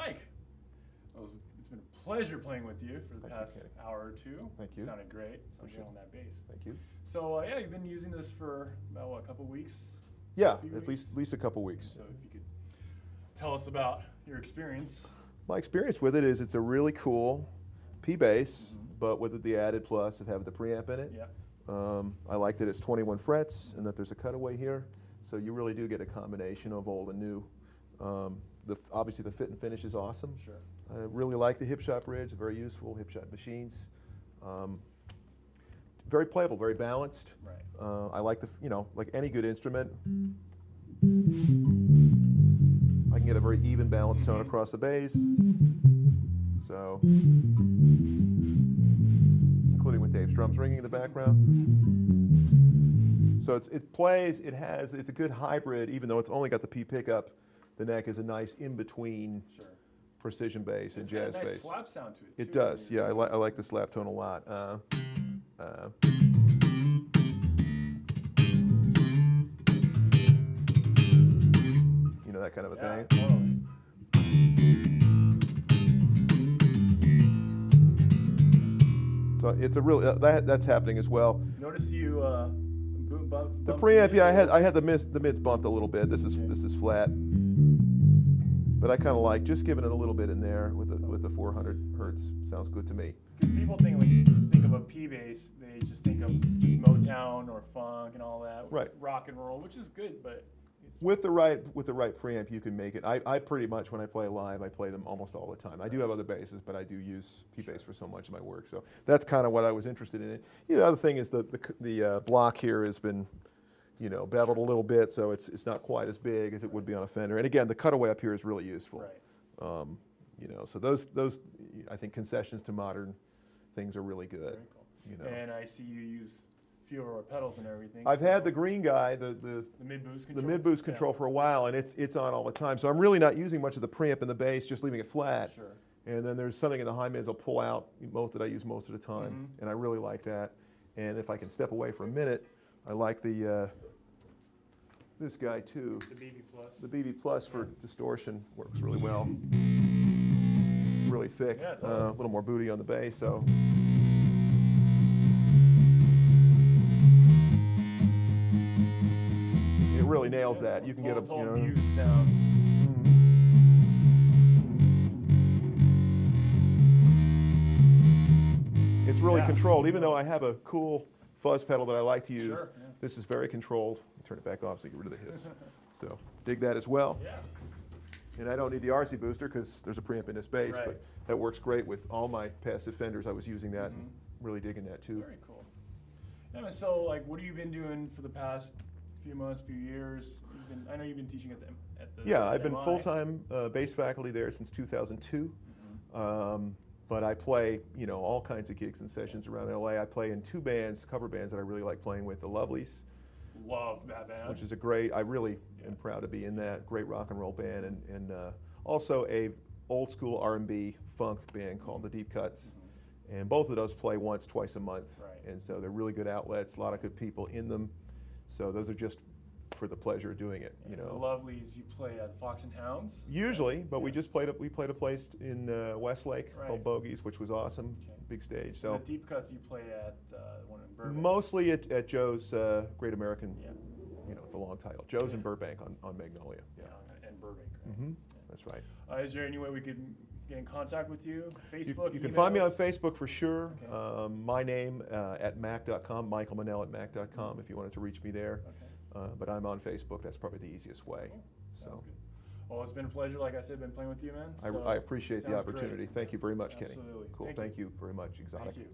Mike, it's been a pleasure playing with you for the Thank past Kenny. hour or two. Thank you. Sounded great. Sounded good on that bass. Thank you. So uh, yeah, you've been using this for about what, a couple weeks. Yeah, at weeks? least at least a couple weeks. So if you could tell us about your experience. My experience with it is it's a really cool P bass, Mhm. but with the added plus of having the preamp in it. Yeah. Um, I like that it's 21 frets and that there's a cutaway here, so you really do get a combination of old and new. Um, the, obviously, the fit and finish is awesome. Sure. I really like the Hipshot bridge, very useful Hipshot machines. Um, very playable, very balanced. Right. Uh, I like the, you know, like any good instrument. I can get a very even balanced tone Mhm. across the bass. So, including with Dave's drums ringing in the background. So it's, it plays, it has, it's a good hybrid, even though it's only got the P pickup. The neck is a nice in-between Sure. precision bass and It's got a jazz nice bass. slap sound to it. It too. does, yeah. I, li- I like the slap tone a lot. Uh, uh, you know that kind of a Yeah, thing. So it's a real uh, that that's happening as well. Notice you uh, boom, bump, The preamp, yeah, I had. I had the mids the mids bumped a little bit. This is Okay. this is flat, but I kind of like just giving it a little bit in there with the with the 400 hertz. Sounds good to me. 'Cause people think when you think of a P bass, they just think of just Motown or funk and all that. Right. Rock and roll, which is good, but it's With the right with the right preamp, you can make it. I, I pretty much when I play live, I play them almost all the time. I do have other basses, but I do use P bass for so much of my work. So that's kind of what I was interested in. The other thing is the the, the uh, block here has been, you know, beveled a little bit, so it's it's not quite as big as it would be on a Fender. And again, the cutaway up here is really useful. right. Um, you know, so those those I think concessions to modern things are really good. Cool. You know, And I see you use fewer pedals and everything. I've had the green guy, the the the mid boost the control. mid boost Yeah. for a while, and it's it's on all the time. So I'm really not using much of the preamp and the bass, just leaving it flat. Sure. And then there's something in the high mids I'll pull out most that I use most of the time, Mhm. and I really like that. And if I can step away for a minute, I like the uh, this guy too. The BB plus. The BB Plus for distortion works really well. Really thick, Yeah, uh, totally. a little more booty on the bass. So. It really nails that. You can get a, you know. sound. It's really Yeah. controlled, even though I have a cool fuzz pedal that I like to use. Sure, yeah. This is very controlled. Turn it back off so you get rid of the hiss. so dig that as well. Yeah. And I don't need the RC booster because there's a preamp in this bass, Right. but that works great with all my passive fenders. I was using that and Mhm. really digging that too. Very cool. Yeah, so like, what have you been doing for the past few months, few years? You've been, I know you've been teaching at the at the. Yeah, I've been full-time uh, bass faculty there since 2002. Mhm. Um, but I play, you know, all kinds of gigs and sessions around LA. I play in two bands, cover bands that I really like playing with, the Lovelies, Love that band. which is a great, I really Yeah. am proud to be in that, great rock and roll band, and, and uh, also a old school R&B funk band called the Deep Cuts. Mhm. And both of those play once, twice a month. Right. And so they're really good outlets, a lot of good people in them. So those are just for the pleasure of doing it, you And know. The Lovelies, you play at Fox and Hounds. Usually, but we just played a, we played a place in uh, Westlake Right. called Bogies, which was awesome, Okay. big stage. So the deep cuts you play at uh, one in Burbank. mostly at, at Joe's uh, Great American, Yeah. you know, it's a long title. Joe's in Burbank on, on Magnolia. Yeah. Yeah, and Burbank. Right? hmm That's right. Uh, is there any way we could get in contact with you? You, Facebook. you can find me on? Facebook for sure. Okay. Um, my name uh, at mac.com, Michael Manel at mac.com if you wanted to reach me there. Okay. Uh, but I'm on Facebook. That's probably the easiest way. Cool. So. Well, it's been a pleasure, like I said, been playing with you, man. I, So, I appreciate the sounds great. opportunity. Thank you very much, Kenny. Absolutely. Cool. Thank Thank you. you very much, Xotic. Thank you.